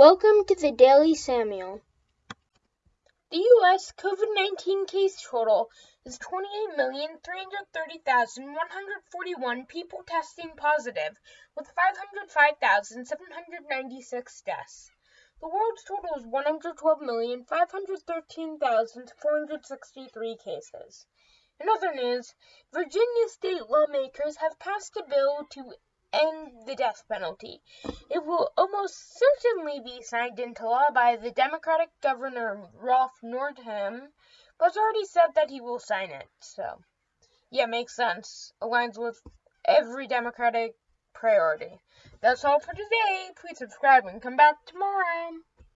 Welcome to the Daily Samuel. The U.S. COVID 19 case total is 28,330,141 people testing positive, with 505,796 deaths. The world's total is 112,513,463 cases. In other news, Virginia state lawmakers have passed a bill to end the death penalty. It will almost certainly be signed into law by the Democratic Governor Ralph Northam, but has already said that he will sign it. So, yeah, makes sense. Aligns with every Democratic priority. That's all for today. Please subscribe and come back tomorrow.